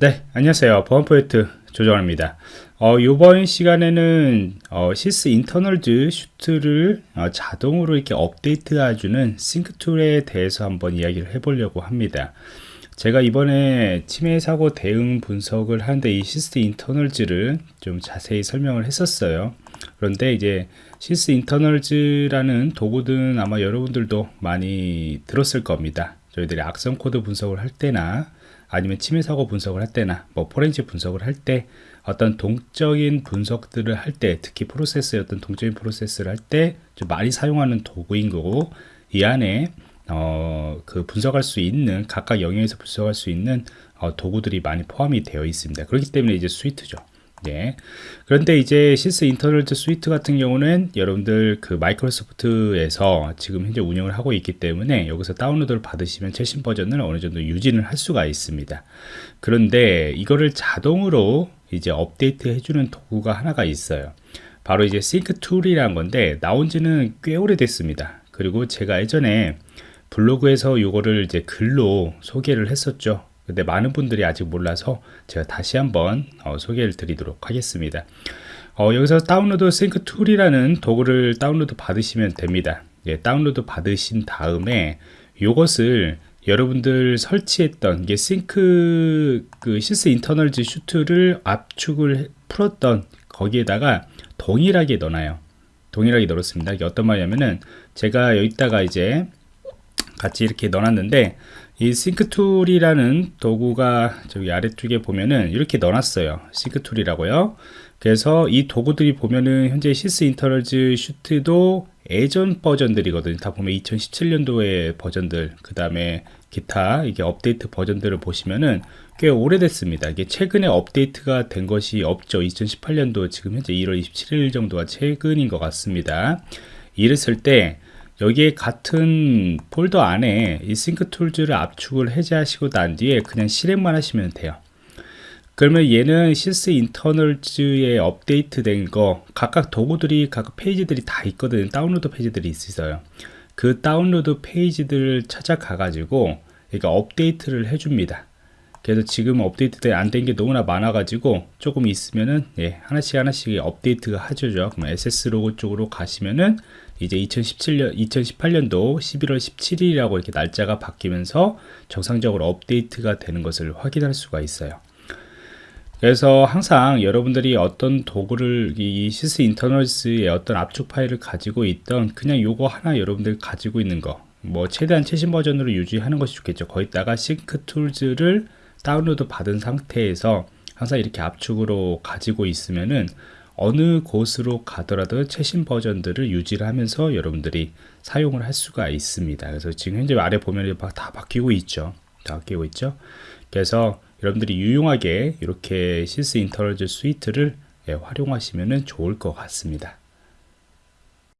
네, 안녕하세요. 보안 프로젝트 조정원입니다. 어, 이번 시간에는 어, Sysinternals Suite를 어, 자동으로 이렇게 업데이트해주는 Sync Tool에 대해서 한번 이야기를 해보려고 합니다. 제가 이번에 침해 사고 대응 분석을 하는데 이 Sysinternals를 좀 자세히 설명을 했었어요. 그런데 이제 Sysinternals라는 도구는 아마 여러분들도 많이 들었을 겁니다. 저희들이 악성 코드 분석을 할 때나 아니면 침해 사고 분석을 할 때나 뭐 포렌식 분석을 할 때 어떤 동적인 분석들을 할 때 특히 프로세스의 어떤 동적인 프로세스를 할 때 좀 많이 사용하는 도구인 거고 이 안에 어, 그 분석할 수 있는 각각 영역에서 분석할 수 있는 어, 도구들이 많이 포함이 되어 있습니다. 그렇기 때문에 이제 suite죠. 네. 그런데 이제 Sysinternals Suite 같은 경우는 여러분들 그 마이크로소프트에서 지금 현재 운영을 하고 있기 때문에 여기서 다운로드를 받으시면 최신 버전을 어느 정도 유지는 할 수가 있습니다. 그런데 이거를 자동으로 이제 업데이트 해주는 도구가 하나가 있어요. 바로 이제 Sync Tool이라는 건데 나온 지는 꽤 오래됐습니다. 그리고 제가 예전에 블로그에서 이거를 이제 글로 소개를 했었죠. 근데 많은 분들이 아직 몰라서 제가 다시 한번 어, 소개를 드리도록 하겠습니다. 어, 여기서 다운로드 Sync Tool이라는 도구를 다운로드 받으시면 됩니다. 예, 다운로드 받으신 다음에 이것을 여러분들 설치했던 게 싱크 그 Sysinternals Suite를 압축을 풀었던 거기에다가 동일하게 넣어놔요. 동일하게 넣었습니다. 이게 어떤 말이냐면은 제가 여기다가 이제 같이 이렇게 넣어놨는데 이 Sync Tool이라는 도구가 저기 아래쪽에 보면은 이렇게 넣어놨어요. Sync Tool이라고요. 그래서 이 도구들이 보면은 현재 Sysinternals Suite도 예전 버전들이거든요. 다 보면 2017년도의 버전들 그 다음에 기타 이게 업데이트 버전들을 보시면은 꽤 오래됐습니다. 이게 최근에 업데이트가 된 것이 없죠. 2018년도 지금 현재 1월 27일 정도가 최근인 것 같습니다. 이랬을 때 여기에 같은 폴더 안에 이 Sync Tools를 압축을 해제하시고 난 뒤에 그냥 실행만 하시면 돼요. 그러면 얘는 Sysinternals에 업데이트 된 거 각각 도구들이 각각 페이지들이 다 있거든요. 다운로드 페이지들이 있어요. 그 다운로드 페이지들을 찾아가 가지고 그러니까 업데이트를 해줍니다 그래서 지금 업데이트 안된 게 너무나 많아 가지고 조금 있으면은 예, 하나씩 하나씩 업데이트가 하죠. 그럼 SS 로고 쪽으로 가시면은 이제 2017년 2018년도 11월 17일이라고 이렇게 날짜가 바뀌면서 정상적으로 업데이트가 되는 것을 확인할 수가 있어요. 그래서 항상 여러분들이 어떤 도구를 이 Sysinternals의 어떤 압축 파일을 가지고 있던 그냥 요거 하나 여러분들 가지고 있는 거 뭐 최대한 최신 버전으로 유지하는 것이 좋겠죠. 거기다가 Sync Tools를 다운로드 받은 상태에서 항상 이렇게 압축으로 가지고 있으면은 어느 곳으로 가더라도 최신 버전들을 유지를 하면서 여러분들이 사용을 할 수가 있습니다. 그래서 지금 현재 아래 보면 다 바뀌고 있죠. 다 바뀌고 있죠. 그래서 여러분들이 유용하게 이렇게 Sysinternals Suite를 예, 활용하시면 좋을 것 같습니다.